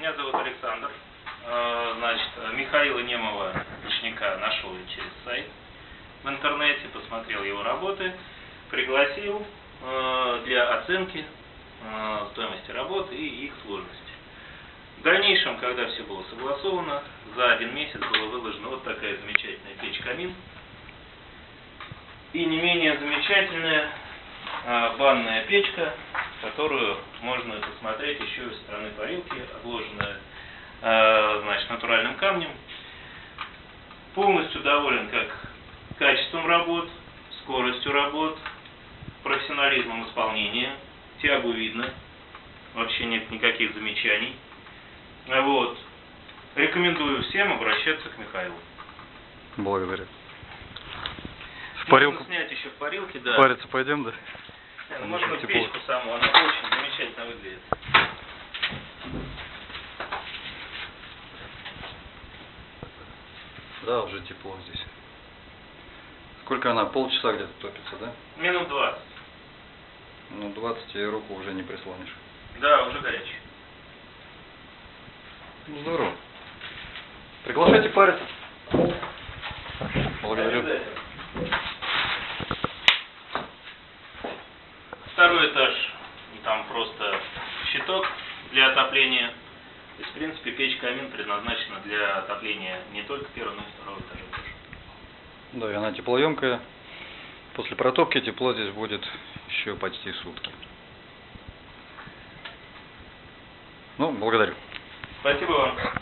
Меня зовут Александр. Э, Значит, Михаила Немова, Ручника, нашел через сайт в интернете, посмотрел его работы, пригласил э, для оценки э, стоимости работы и их сложности. В дальнейшем, когда все было согласовано, за один месяц была выложена вот такая замечательная печь-камин и не менее замечательная банная печка, которую можно посмотреть еще и со стороны парилки, обложенная а, значит, натуральным камнем. Полностью доволен как качеством работ, скоростью работ, профессионализмом исполнения. Тягу видно, вообще нет никаких замечаний. Вот. Рекомендую всем обращаться к Михаилу. Благодарю. В парилку снять еще в парилке, да. париться пойдем, да? Ну, Можно тепло. печку саму, она очень замечательно выглядит. Да, уже тепло здесь. Сколько она? Полчаса где-то топится, да? Минут 20. Ну, 20 и руку уже не прислонишь. Да, уже горячий. Ну, здорово. Приглашайте париться. Благодарю. Обязательно. Второй этаж, там просто щиток для отопления. То есть, в принципе, печь-камин предназначена для отопления не только первого, но и второго этажа. Да, и она теплоемкая. После протопки тепло здесь будет еще почти сутки. Ну, благодарю. Спасибо вам.